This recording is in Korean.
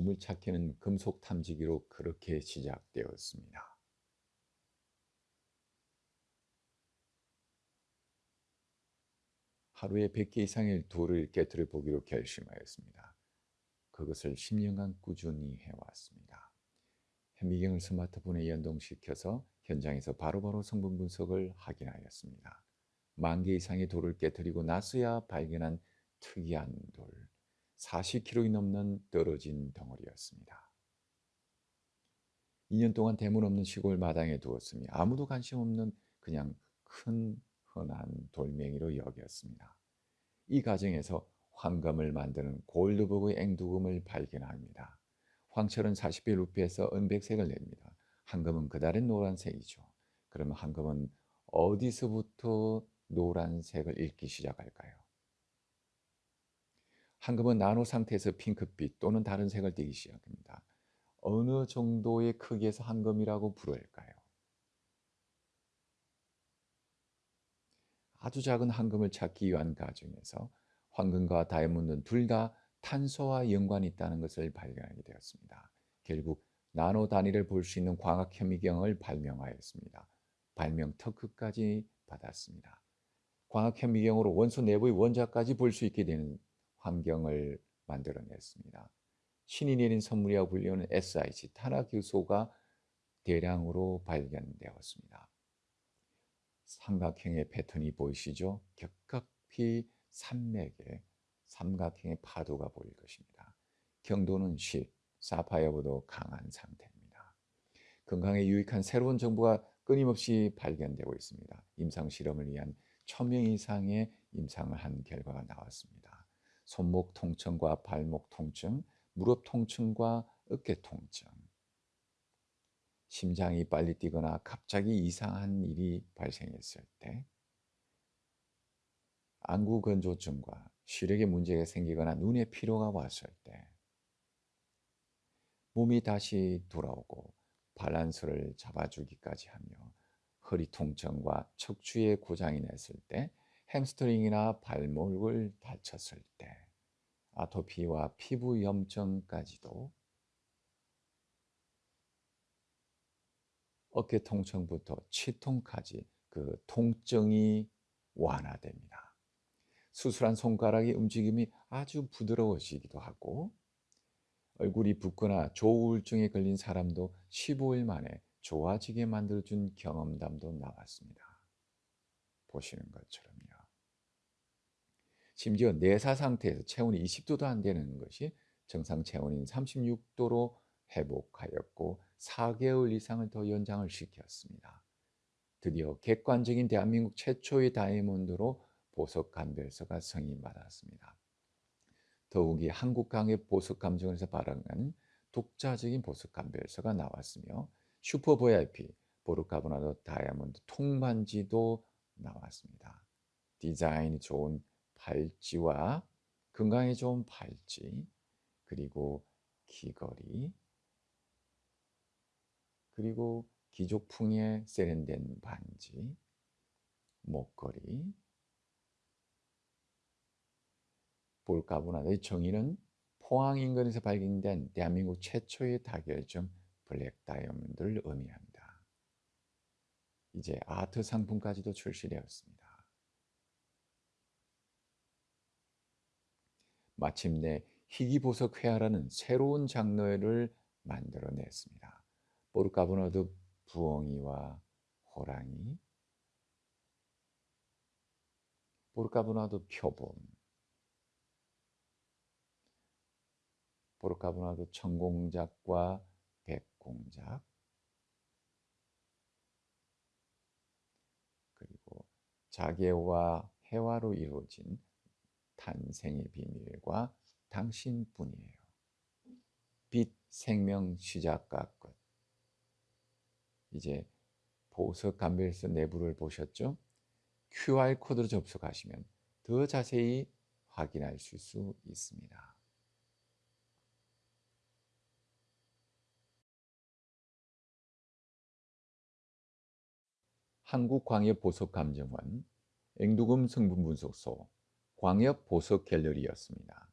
보물찾기는 금속 탐지기로 그렇게 시작되었습니다. 하루에 100개 이상의 돌을 깨뜨려 보기로 결심하였습니다. 그것을 10년간 꾸준히 해왔습니다. 현미경을 스마트폰에 연동시켜서 현장에서 바로바로 성분 분석을 확인하였습니다. 만 개 이상의 돌을 깨뜨리고 나서야 발견한 특이한 돌, 40kg이 넘는 떨어진 덩어리였습니다. 2년 동안 대문 없는 시골 마당에 두었으니 아무도 관심 없는 그냥 큰 흔한 돌멩이로 여겼습니다. 이 과정에서 황금을 만드는 골드버그 앵두금을 발견합니다. 황철은 40배 루피에서 은백색을 냅니다. 황금은 그달의 노란색이죠. 그러면 황금은 어디서부터 노란색을 잃기 시작할까요? 황금은 나노 상태에서 핑크빛 또는 다른 색을 띠기 시작합니다. 어느 정도의 크기에서 황금이라고 부를까요? 아주 작은 황금을 찾기 위한 과정에서 황금과 다이아몬드는 둘 다 탄소와 연관이 있다는 것을 발견하게 되었습니다. 결국 나노 단위를 볼 수 있는 광학 현미경을 발명하였습니다. 발명 특허까지 받았습니다. 광학 현미경으로 원소 내부의 원자까지 볼 수 있게 되는 환경을 만들어냈습니다. 신이 내린 선물이라고 불리는 SiC 탄화교소가 대량으로 발견되었습니다. 삼각형의 패턴이 보이시죠? 격각히 산맥에 삼각형의 파도가 보일 것입니다. 경도는 10, 사파이어보다 강한 상태입니다. 건강에 유익한 새로운 정보가 끊임없이 발견되고 있습니다. 임상 실험을 위한 1000명 이상의 임상을 한 결과가 나왔습니다. 손목 통증과 발목 통증, 무릎 통증과 어깨 통증, 심장이 빨리 뛰거나 갑자기 이상한 일이 발생했을 때, 안구 건조증과 시력에 문제가 생기거나 눈에 피로가 왔을 때, 몸이 다시 돌아오고 밸런스를 잡아주기까지 하며 허리 통증과 척추에 고장이 났을 때, 햄스트링이나 발목을 다쳤을 때, 아토피와 피부 염증까지도 어깨 통증부터 치통까지 그 통증이 완화됩니다. 수술한 손가락의 움직임이 아주 부드러워지기도 하고 얼굴이 붓거나 조우울증에 걸린 사람도 15일 만에 좋아지게 만들어준 경험담도 나왔습니다. 보시는 것처럼요. 심지어 내사 상태에서 체온이 20도도 안 되는 것이 정상 체온인 36도로 회복하였고 4개월 이상을 더 연장을 시켰습니다. 드디어 객관적인 대한민국 최초의 다이아몬드로 보석 감별서가 승인받았습니다. 더욱이 한국강의 보석 감정에서 발행한 독자적인 보석 감별서가 나왔으며 슈퍼 VIP 보르카보나도 다이아몬드 통반지도 나왔습니다. 디자인이 좋은 팔찌와 건강에 좋은 팔찌 그리고 귀걸이 그리고 귀족풍에 세련된 반지, 목걸이, 볼까보나의 정의는 포항 인근에서 발견된 대한민국 최초의 다결점 블랙 다이아몬드를 의미합니다. 이제 아트 상품까지도 출시되었습니다. 마침내 희귀보석 회화라는 새로운 장르를 만들어냈습니다. 포르카보노드 부엉이와 호랑이, 포르카보나도 표범, 포르카보나도 청공작과 백공작, 그리고 자개와 해화로 이루어진 탄생의 비밀과 당신뿐이에요. 빛, 생명, 시작과 끝. 이제 보석 감별서 내부를 보셨죠? QR코드로 접속하시면 더 자세히 확인할 수 있습니다. 한국광역보석감정원 앵두금 성분분석소 광역보석 갤러리였습니다.